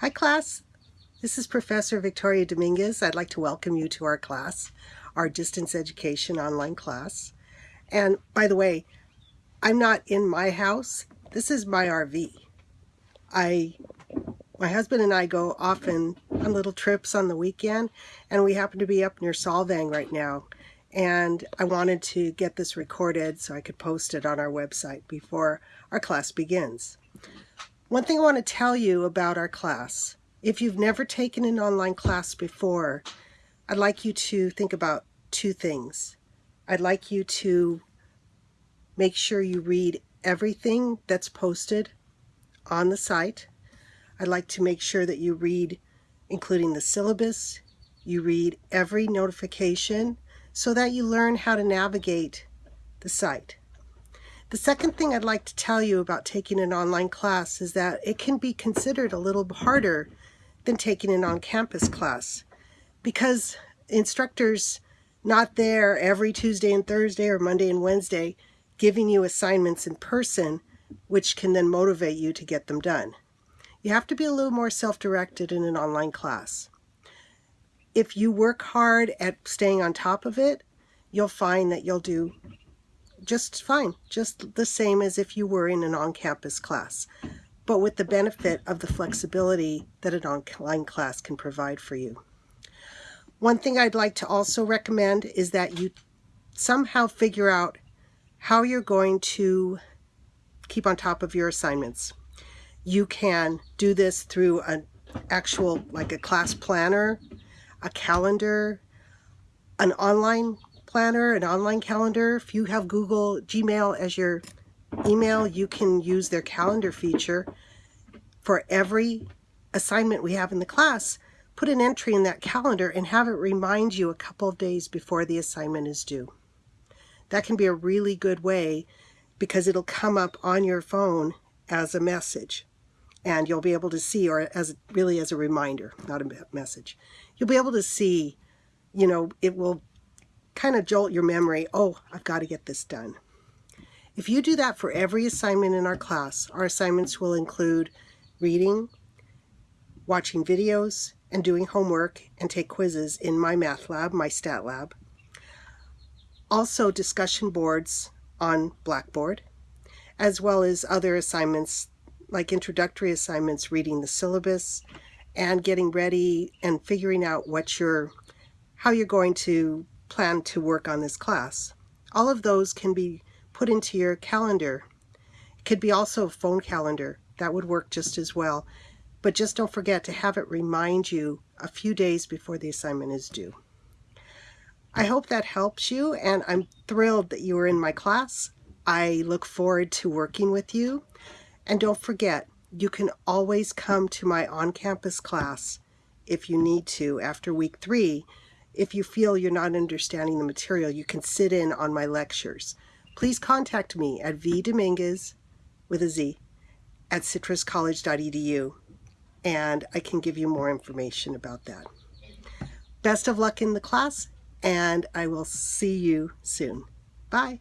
Hi class, this is Professor Victoria Dominguez. I'd like to welcome you to our class, our distance education online class. And by the way, I'm not in my house. This is my RV. I, my husband and I go often on little trips on the weekend and we happen to be up near Solvang right now. And I wanted to get this recorded so I could post it on our website before our class begins. One thing I want to tell you about our class, if you've never taken an online class before, I'd like you to think about two things. I'd like you to make sure you read everything that's posted on the site. I'd like to make sure that you read including the syllabus, you read every notification so that you learn how to navigate the site. The second thing I'd like to tell you about taking an online class is that it can be considered a little harder than taking an on-campus class because instructors not there every Tuesday and Thursday or Monday and Wednesday giving you assignments in person which can then motivate you to get them done. You have to be a little more self-directed in an online class. If you work hard at staying on top of it, you'll find that you'll do just fine, just the same as if you were in an on-campus class, but with the benefit of the flexibility that an online class can provide for you. One thing I'd like to also recommend is that you somehow figure out how you're going to keep on top of your assignments. You can do this through an actual, like a class planner, a calendar, an online planner, an online calendar. If you have Google Gmail as your email, you can use their calendar feature. For every assignment we have in the class, put an entry in that calendar and have it remind you a couple of days before the assignment is due. That can be a really good way because it'll come up on your phone as a message and you'll be able to see or as really as a reminder not a message you'll be able to see you know it will kind of jolt your memory, oh, I've got to get this done. If you do that for every assignment in our class, our assignments will include reading, watching videos, and doing homework and take quizzes in MyMathLab, my stat lab. Also discussion boards on Blackboard, as well as other assignments like introductory assignments, reading the syllabus, and getting ready and figuring out what you're, how you're going to plan to work on this class. All of those can be put into your calendar. It could be also a phone calendar. That would work just as well. But just don't forget to have it remind you a few days before the assignment is due. I hope that helps you and I'm thrilled that you are in my class. I look forward to working with you. And don't forget, you can always come to my on-campus class if you need to after week three if you feel you're not understanding the material, you can sit in on my lectures. Please contact me at vdominguez, with a Z, at citruscollege.edu, and I can give you more information about that. Best of luck in the class, and I will see you soon. Bye.